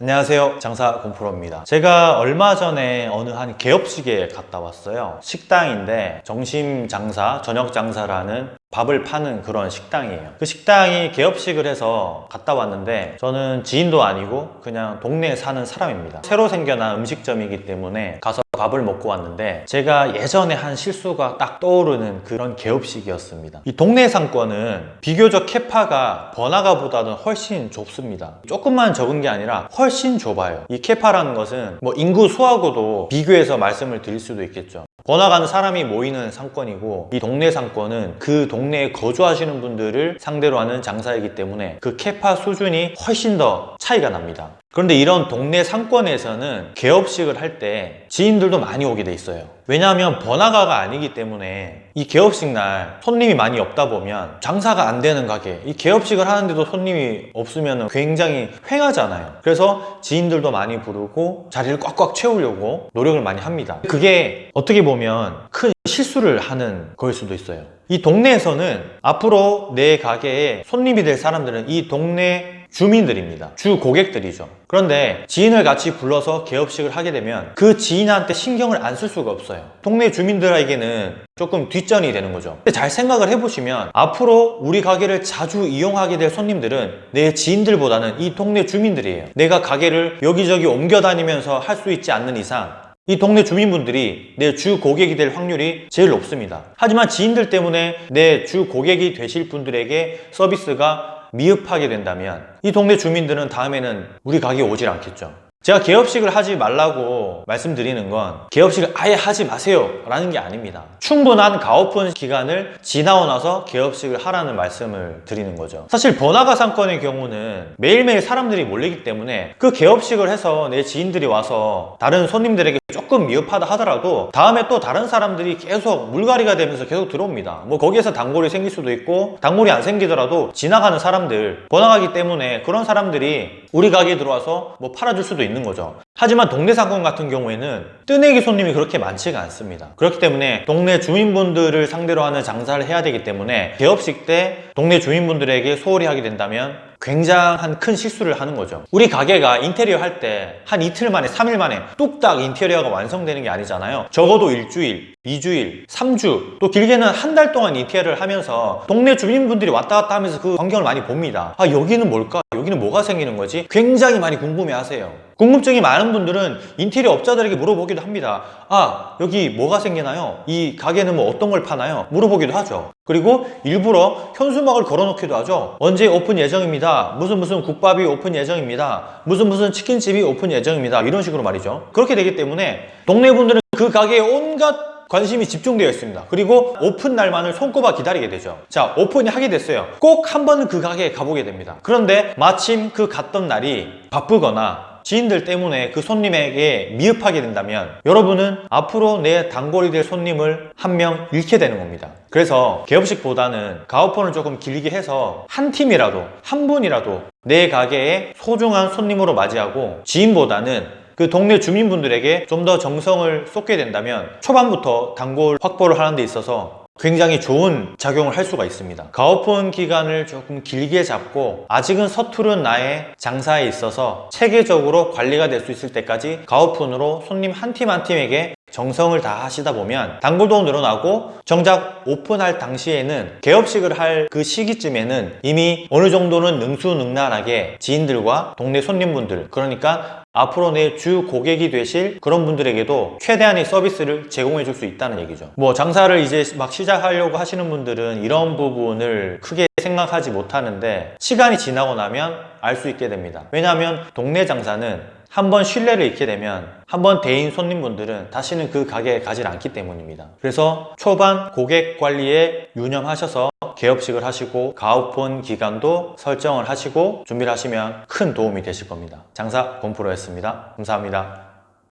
안녕하세요. 장사 공프로입니다. 제가 얼마 전에 어느 한 개업식에 갔다 왔어요. 식당인데 점심 장사, 저녁 장사라는 밥을 파는 그런 식당이에요. 그 식당이 개업식을 해서 갔다 왔는데 저는 지인도 아니고 그냥 동네에 사는 사람입니다. 새로 생겨난 음식점이기 때문에 가서 밥을 먹고 왔는데 제가 예전에 한 실수가 딱 떠오르는 그런 개업식이었습니다. 이 동네 상권은 비교적 캐파가 번화가보다는 훨씬 좁습니다. 조금만 적은 게 아니라 훨씬 좁아요. 이 캐파라는 것은 뭐 인구 수하고도 비교해서 말씀을 드릴 수도 있겠죠 번화가는 사람이 모이는 상권이고 이 동네 상권은 그 동네에 거주하시는 분들을 상대로 하는 장사이기 때문에 그 캐파 수준이 훨씬 더 차이가 납니다 그런데 이런 동네 상권에서는 개업식을 할 때 지인들도 많이 오게 돼 있어요. 왜냐하면 번화가가 아니기 때문에 이 개업식 날 손님이 많이 없다 보면 장사가 안 되는 가게 이 개업식을 하는데도 손님이 없으면 굉장히 횡하잖아요. 그래서 지인들도 많이 부르고 자리를 꽉꽉 채우려고 노력을 많이 합니다. 그게 어떻게 보면 큰 실수를 하는 거일 수도 있어요. 이 동네에서는 앞으로 내 가게에 손님이 될 사람들은 이 동네 주민들입니다. 주 고객들이죠. 그런데 지인을 같이 불러서 개업식을 하게 되면 그 지인한테 신경을 안 쓸 수가 없어요. 동네 주민들에게는 조금 뒷전이 되는 거죠. 근데 잘 생각을 해보시면 앞으로 우리 가게를 자주 이용하게 될 손님들은 내 지인들보다는 이 동네 주민들이에요. 내가 가게를 여기저기 옮겨 다니면서 할 수 있지 않는 이상 이 동네 주민분들이 내 주 고객이 될 확률이 제일 높습니다. 하지만 지인들 때문에 내 주 고객이 되실 분들에게 서비스가 미흡하게 된다면 이 동네 주민들은 다음에는 우리 가게에 오질 않겠죠. 제가 개업식을 하지 말라고 말씀드리는 건 개업식을 아예 하지 마세요 라는 게 아닙니다. 충분한 가오픈 기간을 지나고 나서 개업식을 하라는 말씀을 드리는 거죠. 사실 번화가 상권의 경우는 매일매일 사람들이 몰리기 때문에 그 개업식을 해서 내 지인들이 와서 다른 손님들에게 조금 미흡하다 하더라도 다음에 또 다른 사람들이 계속 물갈이가 되면서 계속 들어옵니다. 뭐 거기에서 단골이 생길 수도 있고 단골이 안 생기더라도 지나가는 사람들 번화가기 때문에 그런 사람들이 우리 가게에 들어와서 뭐 팔아줄 수도 있는 거죠. 하지만 동네 상권 같은 경우에는 뜨내기 손님이 그렇게 많지가 않습니다. 그렇기 때문에 동네 주민분들을 상대로 하는 장사를 해야 되기 때문에 개업식 때 동네 주민분들에게 소홀히 하게 된다면 굉장한 큰 실수를 하는 거죠. 우리 가게가 인테리어 할 때 한 이틀 만에 3일 만에 뚝딱 인테리어가 완성되는 게 아니잖아요. 적어도 일주일, 2주일, 3주 또 길게는 한 달 동안 인테리어를 하면서 동네 주민분들이 왔다 갔다 하면서 그 광경을 많이 봅니다. 아 여기는 뭘까? 여기는 뭐가 생기는 거지? 굉장히 많이 궁금해 하세요. 궁금증이 많은 분들은 인테리어 업자들에게 물어보기도 합니다. 아 여기 뭐가 생기나요? 이 가게는 뭐 어떤 걸 파나요? 물어보기도 하죠. 그리고 일부러 현수막을 걸어놓기도 하죠. 언제 오픈 예정입니다. 무슨 무슨 국밥이 오픈 예정입니다. 무슨 무슨 치킨집이 오픈 예정입니다. 이런 식으로 말이죠. 그렇게 되기 때문에 동네 분들은 그 가게에 온갖 관심이 집중되어 있습니다. 그리고 오픈 날만을 손꼽아 기다리게 되죠. 자 오픈이 하게 됐어요. 꼭 한 번은 그 가게에 가보게 됩니다. 그런데 마침 그 갔던 날이 바쁘거나 지인들 때문에 그 손님에게 미흡하게 된다면 여러분은 앞으로 내 단골이 될 손님을 한 명 잃게 되는 겁니다. 그래서 개업식보다는 가오폰을 조금 길게 해서 한 팀이라도 한 분이라도 내 가게에 소중한 손님으로 맞이하고 지인보다는 그 동네 주민분들에게 좀 더 정성을 쏟게 된다면 초반부터 단골 확보를 하는 데 있어서 굉장히 좋은 작용을 할 수가 있습니다. 가오폰 기간을 조금 길게 잡고 아직은 서투른 나의 장사에 있어서 체계적으로 관리가 될 수 있을 때까지 가오폰으로 손님 한 팀한 팀에게 정성을 다 하시다 보면 단골도 늘어나고 정작 오픈할 당시에는 개업식을 할 그 시기쯤에는 이미 어느 정도는 능수능란하게 지인들과 동네 손님분들 그러니까 앞으로 내 주 고객이 되실 그런 분들에게도 최대한의 서비스를 제공해 줄 수 있다는 얘기죠. 뭐 장사를 이제 막 시작하려고 하시는 분들은 이런 부분을 크게 생각하지 못하는데 시간이 지나고 나면 알 수 있게 됩니다. 왜냐하면 동네 장사는 한번 신뢰를 잃게 되면 한번 대인 손님분들은 다시는 그 가게에 가지 않기 때문입니다. 그래서 초반 고객 관리에 유념하셔서 개업식을 하시고 가오폰 기간도 설정을 하시고 준비를 하시면 큰 도움이 되실 겁니다. 장사 곰프로였습니다. 감사합니다